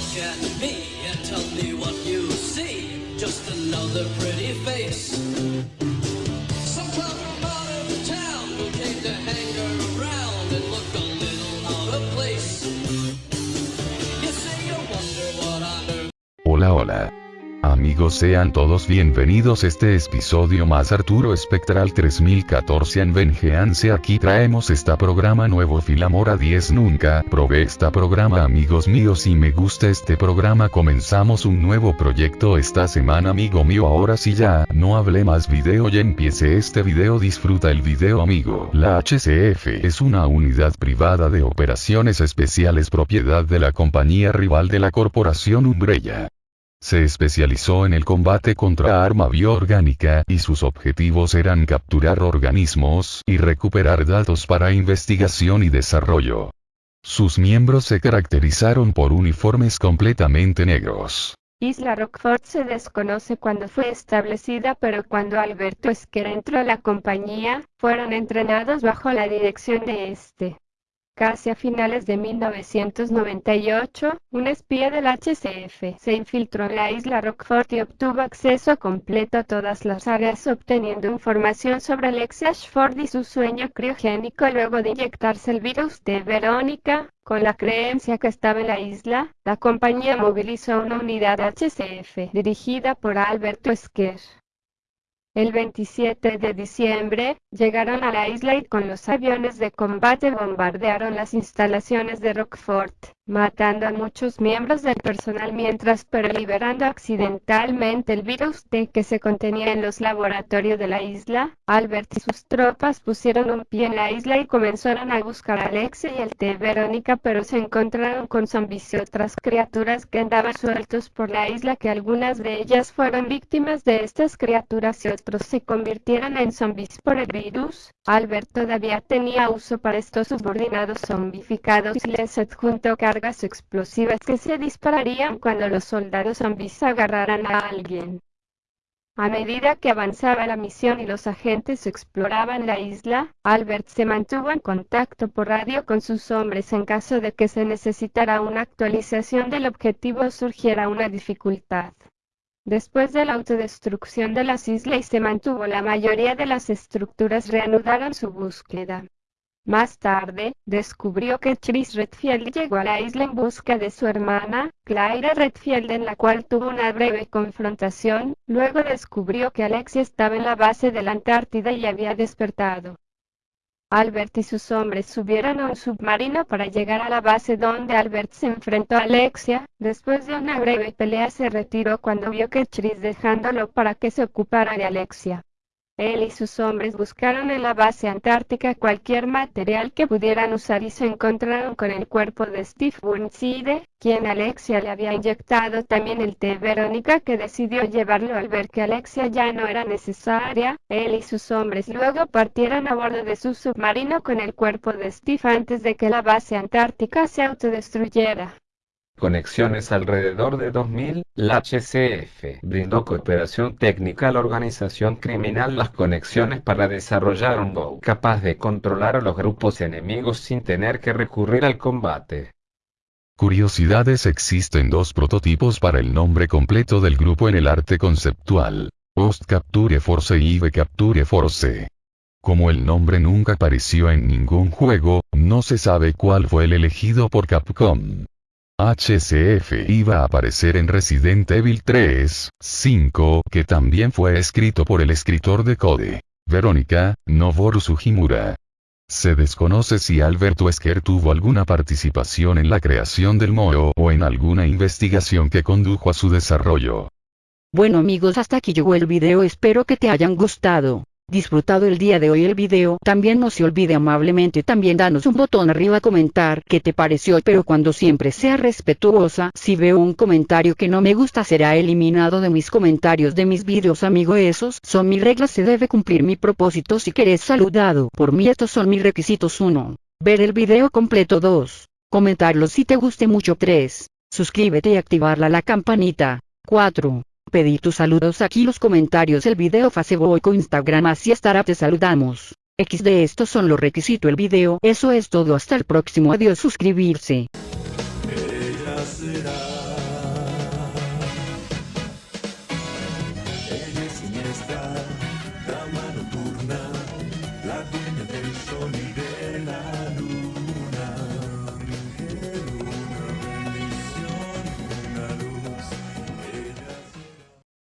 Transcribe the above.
look at me and tell me what you see. Just another pretty face. Amigos sean todos bienvenidos. Este episodio más Arturo Espectral 3014 en Vengeance. Aquí traemos esta programa nuevo Filamora 10 nunca probé esta programa amigos míos y me gusta este programa comenzamos un nuevo proyecto esta semana amigo mío. Ahora sí ya no hablé más video y empiece este video. Disfruta el video amigo. La HCF es una unidad privada de operaciones especiales propiedad de la compañía rival de la corporación Umbrella se especializó en el combate contra arma bioorgánica y sus objetivos eran capturar organismos y recuperar datos para investigación y desarrollo. Sus miembros se caracterizaron por uniformes completamente negros. Isla Rockford se desconoce cuándo fue establecida pero cuando Alberto Esquer entró a la compañía, fueron entrenados bajo la dirección de este. Casi a finales de 1998, un espía del HCF se infiltró en la isla Rockford y obtuvo acceso completo a todas las áreas obteniendo información sobre Alexia Ashford y su sueño criogénico luego de inyectarse el virus de Verónica, con la creencia que estaba en la isla, la compañía movilizó una unidad HCF dirigida por Alberto Esquer. El 27 de diciembre, llegaron a la isla y con los aviones de combate bombardearon las instalaciones de Rockford, matando a muchos miembros del personal mientras pero liberando accidentalmente el virus T que se contenía en los laboratorios de la isla. Albert y sus tropas pusieron un pie en la isla y comenzaron a buscar a Alexia y el T Verónica pero se encontraron con zombies y otras criaturas que andaban sueltos por la isla que algunas de ellas fueron víctimas de estas criaturas y otros se convirtieron en zombies por el virus. Albert todavía tenía uso para estos subordinados zombificados y les adjuntó explosivas que se dispararían cuando los soldados zombies agarraran a alguien. A medida que avanzaba la misión y los agentes exploraban la isla, Albert se mantuvo en contacto por radio con sus hombres en caso de que se necesitara una actualización del objetivo o surgiera una dificultad. Después de la autodestrucción de las islas y se mantuvo la mayoría de las estructuras reanudaron su búsqueda. Más tarde, descubrió que Chris Redfield llegó a la isla en busca de su hermana, Clyra Redfield en la cual tuvo una breve confrontación, luego descubrió que Alexia estaba en la base de la Antártida y había despertado. Albert y sus hombres subieron a un submarino para llegar a la base donde Albert se enfrentó a Alexia. Después de una breve pelea se retiró cuando vio que Chris dejándolo para que se ocupara de Alexia. Él y sus hombres buscaron en la base antártica cualquier material que pudieran usar y se encontraron con el cuerpo de Steve Burnside, quien Alexia le había inyectado también el té Verónica que decidió llevarlo al ver que Alexia ya no era necesaria. Él y sus hombres luego partieron a bordo de su submarino con el cuerpo de Steve antes de que la base antártica se autodestruyera conexiones alrededor de 2000, la HCF brindó cooperación técnica a la organización criminal las conexiones para desarrollar un BOW capaz de controlar a los grupos enemigos sin tener que recurrir al combate. Curiosidades existen dos prototipos para el nombre completo del grupo en el arte conceptual. Post Capture Force y V Capture Force. Como el nombre nunca apareció en ningún juego, no se sabe cuál fue el elegido por Capcom. HCF iba a aparecer en Resident Evil 3, 5, que también fue escrito por el escritor de Code, Verónica, Noboru Sugimura. Se desconoce si Albert Wesker tuvo alguna participación en la creación del MOO o en alguna investigación que condujo a su desarrollo. Bueno amigos hasta aquí llegó el video espero que te hayan gustado disfrutado el día de hoy el video. También no se olvide amablemente también danos un botón arriba a comentar qué te pareció pero cuando siempre sea respetuosa. Si veo un comentario que no me gusta será eliminado de mis comentarios de mis videos amigo esos son mis reglas se debe cumplir mi propósito si querés saludado por mí estos son mis requisitos 1. Ver el video completo 2. Comentarlo si te guste mucho 3. Suscríbete y activarla la campanita. 4 pedí tus saludos aquí los comentarios el video Facebook o Instagram así estará te saludamos. X de estos son los requisitos el video. Eso es todo hasta el próximo adiós suscribirse.